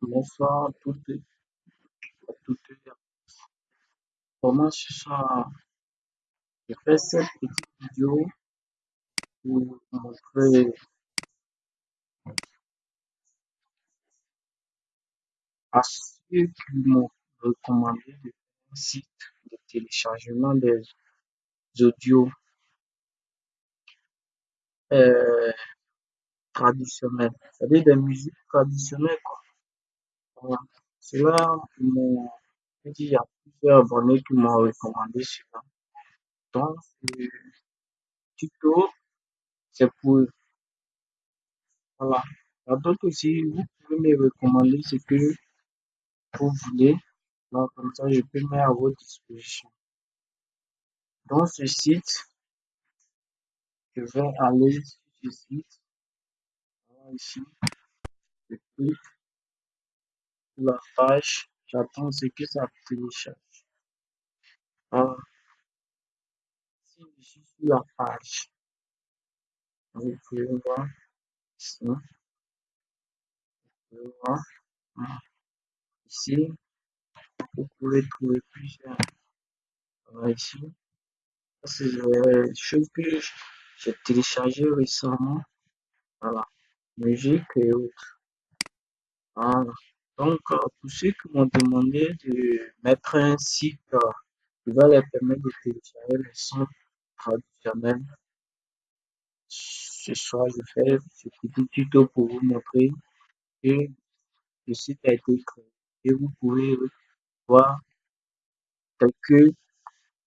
Bonsoir à toutes et à toutes. Comment soir, je fais cette petite vidéo pour montrer à ceux qui m'ont recommandé de site de téléchargement des audios euh, traditionnels, c'est-à-dire des musiques traditionnelles. Quoi. Cela, m'ont il y a plusieurs abonnés qui m'ont recommandé cela. Donc, ce tuto, c'est pour Voilà. Donc aussi, vous pouvez me recommander ce que vous voulez. Donc, comme ça, je peux mettre à votre disposition. Dans ce site, je vais aller sur ce site. Voilà, ici, je clique la page. J'attends ce que ça télécharge. Si je suis sur la page, vous pouvez voir ici. Vous pouvez voir. Voilà. Ici, vous pouvez trouver plusieurs. Ici. C'est des choses que j'ai téléchargées récemment. Voilà. Musique et autres. Voilà. Donc, euh, pour ceux qui m'ont demandé de mettre un site euh, qui va leur permettre de télécharger les sons traditionnels, ce soir, je fais ce petit tuto pour vous montrer que le site a été créé et vous pouvez voir quelques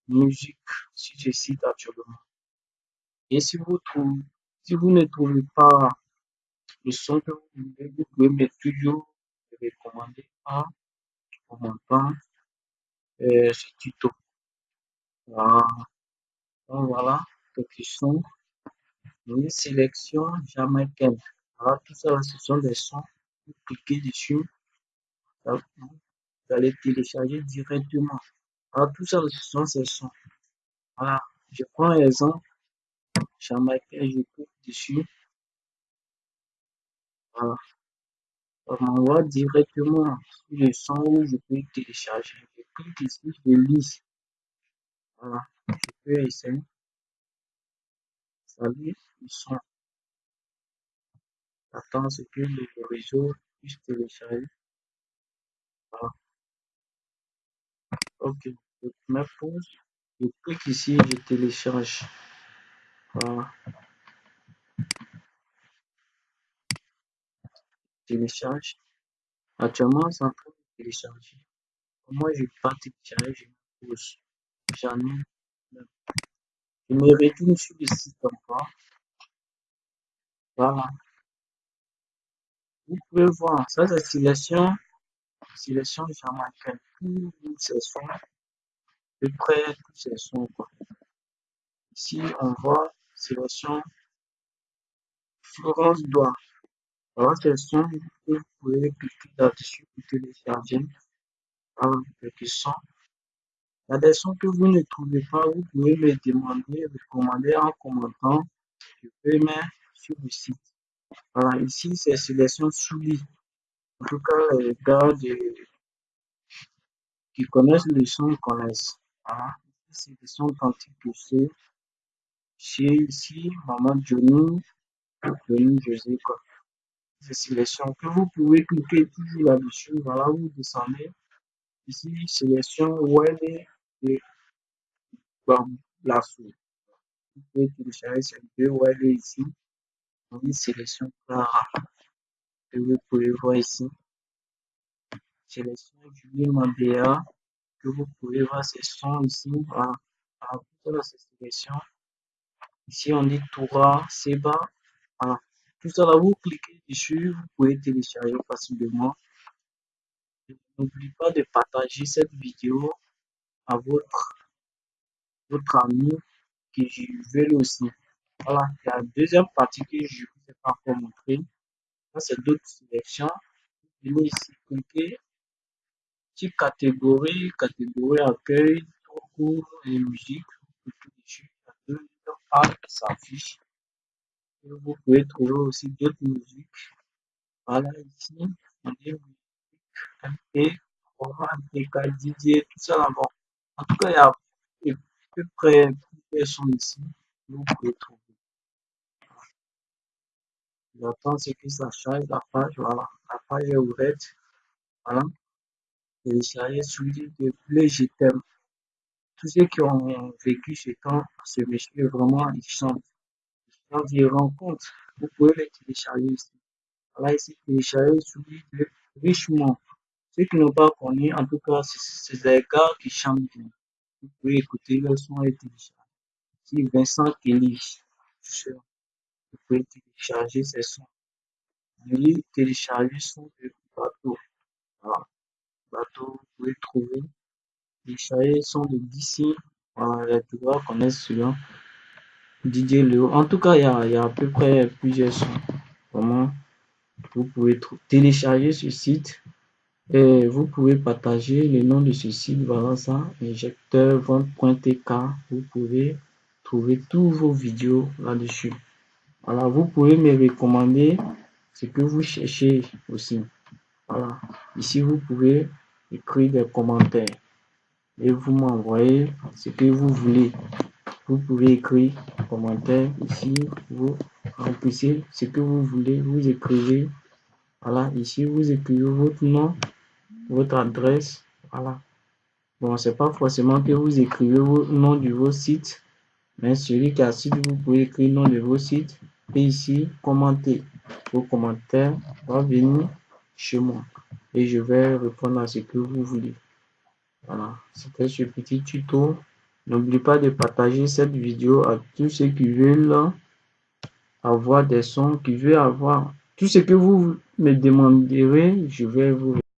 musiques sur ce site actuellement. Et si vous trouvez, si vous ne trouvez pas le son que vous voulez, vous pouvez me toujours me recommander en commentant euh, ce tuto. Voilà. Donc voilà, sons. Une sélection jamaïcaine. Voilà, tout ça, ce sont des sons. Vous cliquez dessus, là, vous allez télécharger directement. Voilà, tout ça, ce sont ces sons. Voilà, je prends un exemple. Jamaïcain, je clique dessus. Voilà. On m'envoie directement sur le son où je peux télécharger. Je clique ici, je lis. Voilà, je peux essayer. Ça lit le son. J'attends ce que le réseau puisse télécharger. Voilà. Ok, je mets pause. Je clique ici, je télécharge. Voilà. Télécharge. Actuellement, c'est en train de télécharger. Moi, je pas téléchargé, je pause. J'en. Je me retourne sur le site encore. Voilà. Vous pouvez voir, ça c'est sélection, sélection jamaïcaine. Tous ces sons, de près tous ces sons. Quoi. Ici, on voit sélection Florence Doigt. Sons que vous pouvez cliquer là-dessus pour télécharger. Voilà, quelques sons. Il y a des sons que vous ne trouvez pas, vous pouvez me demander, recommander en commentant. Je peux mettre sur le site. Voilà, ici c'est sélection Souli. En tout cas, les gars de, qui connaissent le son connaissent. Voilà, c'est des sons quantiques que c'est. Chez ici, Maman Johnny, Johnny José, quoi. Sélection que vous pouvez cliquer toujours là-dessus. Voilà, vous descendez. Ici, sélection web et Bamblasso. Vous pouvez télécharger ces deux web ici. Une sélection Clara que vous pouvez voir ici. Sélection Julie Mandéa que vous pouvez voir ces sons ici. Voilà. Alors, voilà, ces sélections. Ici, on dit Toura, Seba. Voilà. Tout ça là, vous cliquez dessus, vous pouvez télécharger facilement. N'oubliez pas de partager cette vidéo à votre, ami qui veut aussi. Voilà, la deuxième partie que je vous ai pas encore montré, c'est d'autres sélections. Venez ici cliquer sur catégorie, catégorie accueil, cours et musique. Vous cliquez dessus, il y a deux pages qui s'affichent. Vous pouvez trouver aussi d'autres musiques. Voilà, ici, on dit MP, format MP4, Didier, tout ça là-bas. En tout cas, il y a à peu près sons ici. Vous pouvez trouver. J'attends ce que ça charge la page. Voilà. La page est ouverte. Voilà. Télécharger celui de Play Je t'aime. Tous ceux qui ont vécu ce temps, ce monsieur, vraiment, il chante. Il chante, il rencontre. Vous pouvez le télécharger ici. Voilà, ici, télécharger celui de Richemont. Ceux qui n'ont pas connu, en tout cas, c'est des gars qui chantent bien. Vous pouvez écouter le son et télécharger. Ici, Vincent Kelly. Vous pouvez télécharger ces sons. Veuillez télécharger son de bateau. Voilà. Bateau, vous pouvez trouver. Télécharger son de d'ici. Voilà, les grands connaissent celui-là. Didier Léo. En tout cas, il y a, à peu près plusieurs sons. Vraiment, vous pouvez télécharger ce site et vous pouvez partager le nom de ce site. Voilà ça, injecteurvente.tk. Vous pouvez trouver tous vos vidéos là-dessus. Voilà, vous pouvez me recommander ce que vous cherchez aussi. Voilà, ici vous pouvez écrire des commentaires et vous m'envoyez ce que vous voulez. Vous pouvez écrire commentaire ici, vous remplissez ce que vous voulez, vous écrivez. Voilà, ici vous écrivez votre nom, votre adresse. Voilà. Bon, c'est pas forcément que vous écrivez le nom de vos sites, mais celui qui a site, vous pouvez écrire le nom de vos sites et ici commenter. Vos commentaires vont venir chez moi et je vais répondre à ce que vous voulez. Voilà, c'était ce petit tuto. N'oubliez pas de partager cette vidéo à tous ceux qui veulent avoir des sons, qui veulent avoir tout ce que vous me demanderez, je vais vous